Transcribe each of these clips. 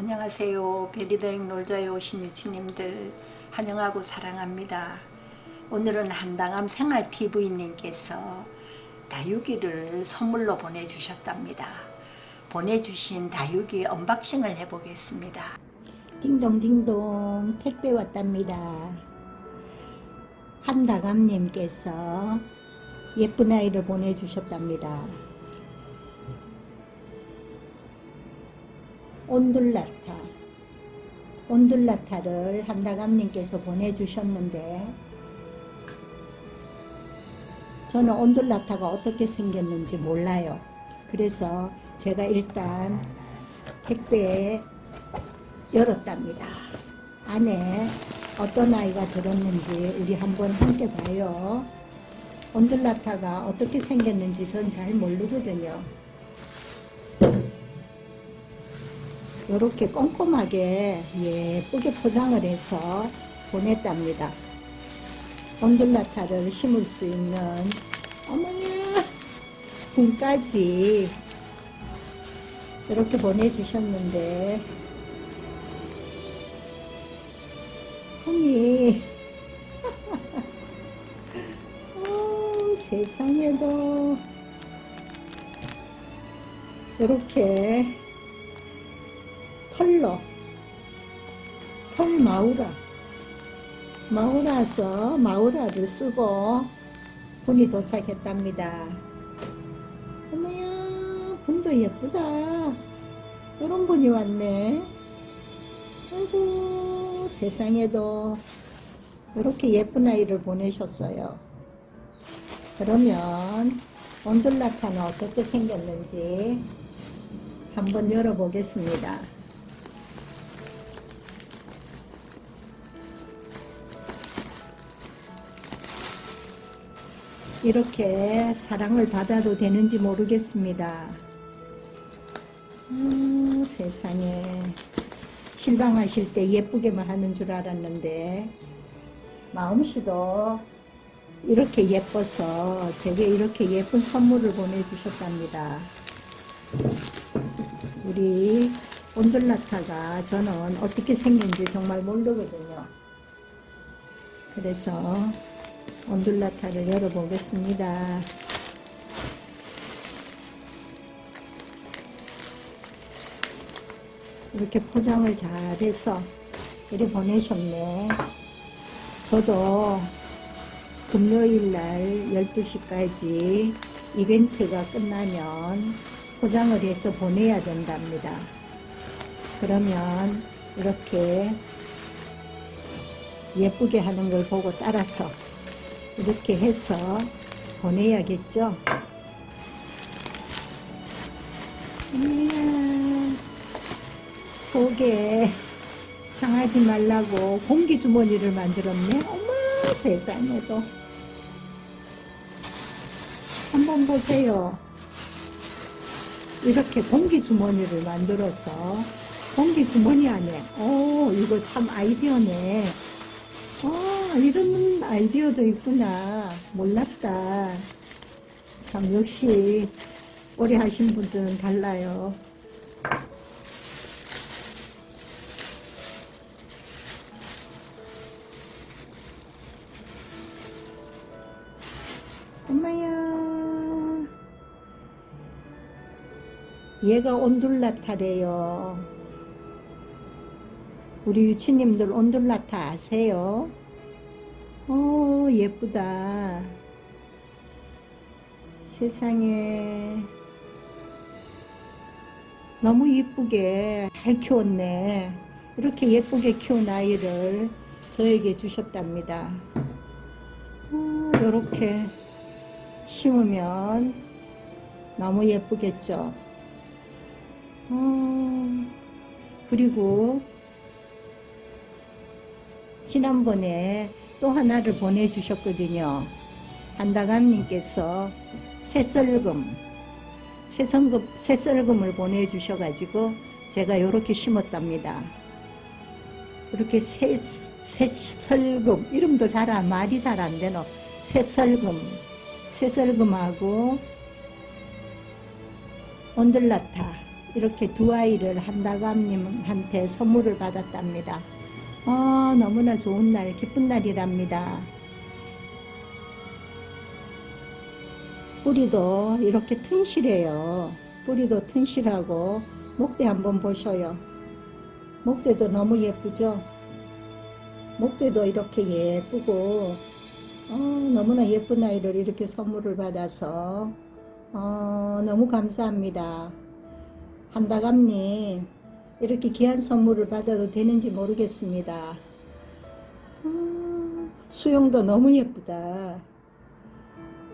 안녕하세요. 베리더행 놀자에 오신 유친님들 환영하고 사랑합니다. 오늘은 한다감 생활TV님께서 다육이를 선물로 보내주셨답니다. 보내주신 다육이 unboxing을 해보겠습니다. 딩동딩동 택배 왔답니다. 한다감님께서 예쁜 아이를 보내주셨답니다. 온둘라타 온둘라타를 한다감님께서 보내주셨는데 저는 온둘라타가 어떻게 생겼는지 몰라요. 그래서 제가 일단 택배에 열었답니다. 안에 어떤 아이가 들었는지 우리 한번 함께 봐요. 온둘라타가 어떻게 생겼는지 전 잘 모르거든요. 이렇게 꼼꼼하게 예쁘게 포장을 해서 보냈답니다. 온둘라타를 심을 수 있는 어머야 분까지 이렇게 보내주셨는데 품이 어, 세상에도 이렇게 털로 털 마우라. 마우라서 마우라를 쓰고 분이 도착했답니다. 어머야 분도 예쁘다. 이런 분이 왔네. 아이고 세상에도 이렇게 예쁜 아이를 보내셨어요. 그러면 온둘라타는 어떻게 생겼는지 한번 열어보겠습니다 이렇게 사랑을 받아도 되는지 모르겠습니다. 음, 세상에 실방하실 때 예쁘게만 하는 줄 알았는데 마음씨도 이렇게 예뻐서 제게 이렇게 예쁜 선물을 보내주셨답니다. 우리 온돌라타가 저는 어떻게 생긴지 정말 모르거든요. 그래서 온둘라타를 열어보겠습니다. 이렇게 포장을 잘해서 이리 보내셨네. 저도 금요일날 12시까지 이벤트가 끝나면 포장을 해서 보내야 된답니다. 그러면 이렇게 예쁘게 하는 걸 보고 따라서 이렇게 해서 보내야겠죠. 이야, 속에 상하지 말라고 공기 주머니를 만들었네. 어머 세상에도. 한번 보세요. 이렇게 공기 주머니를 만들어서 공기 주머니 안에 오 이거 참 아이디어네. 아, 이런 아이디어도 있구나. 몰랐다. 참, 역시, 오래 하신 분들은 달라요. 엄마야. 얘가 온둘라타래요. 우리 유치님들 온돌라타 아세요? 오 예쁘다. 세상에. 너무 예쁘게 잘 키웠네. 이렇게 예쁘게 키운 아이를 저에게 주셨답니다. 이렇게 심으면 너무 예쁘겠죠? 어, 그리고 지난번에 또 하나를 보내주셨거든요. 한다감님께서 새썰금, 새성금, 새썰금을 보내주셔가지고 제가 이렇게 심었답니다. 이렇게 새, 새설금, 이름도 잘 안, 말이 잘 안 되노. 새설금, 새설금하고 온들라타 이렇게 두 아이를 한다감님한테 선물을 받았답니다. 아, 너무나 좋은 날, 기쁜 날이랍니다. 뿌리도 이렇게 튼실해요. 뿌리도 튼실하고 목대 한번 보셔요. 목대도 너무 예쁘죠? 목대도 이렇게 예쁘고 어, 너무나 예쁜 아이를 이렇게 선물을 받아서 어, 너무 감사합니다. 한다감님 이렇게 귀한 선물을 받아도 되는지 모르겠습니다. 어, 수영도 너무 예쁘다.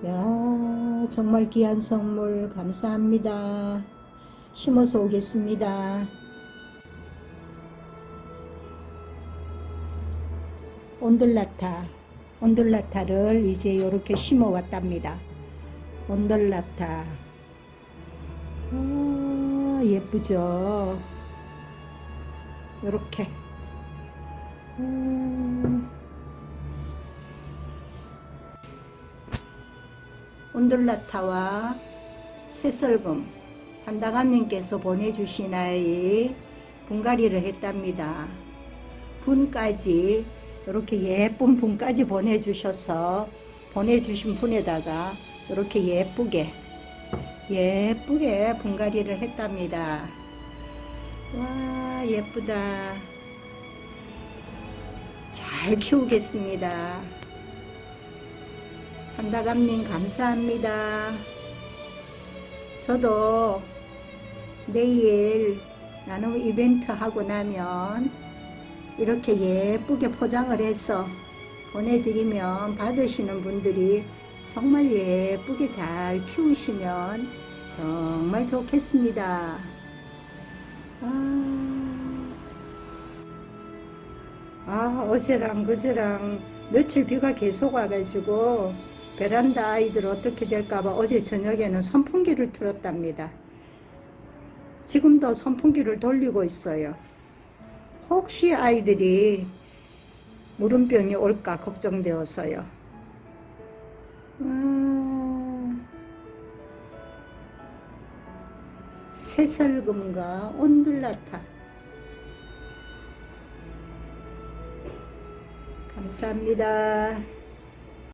야 정말 귀한 선물 감사합니다. 심어서 오겠습니다. 온돌라타 온돌라타를 이제 이렇게 심어 왔답니다. 온돌라타 아, 예쁘죠? 이렇게 음, 온돌라타와 새설금 한다감님께서 보내주신 아이 분갈이를 했답니다. 분까지 이렇게 예쁜 분까지 보내주셔서 보내주신 분에다가 이렇게 예쁘게 예쁘게 분갈이를 했답니다. 와 예쁘다. 잘 키우겠습니다. 한다감님 감사합니다. 저도 내일 나눔 이벤트 하고 나면 이렇게 예쁘게 포장을 해서 보내드리면 받으시는 분들이 정말 예쁘게 잘 키우시면 정말 좋겠습니다. 아, 아 어제랑 그제랑 며칠 비가 계속 와가지고 베란다 아이들 어떻게 될까봐 어제 저녁에는 선풍기를 틀었답니다. 지금도 선풍기를 돌리고 있어요. 혹시 아이들이 물음병이 올까 걱정되어서요. 아, 새설금과 온둘라타 감사합니다.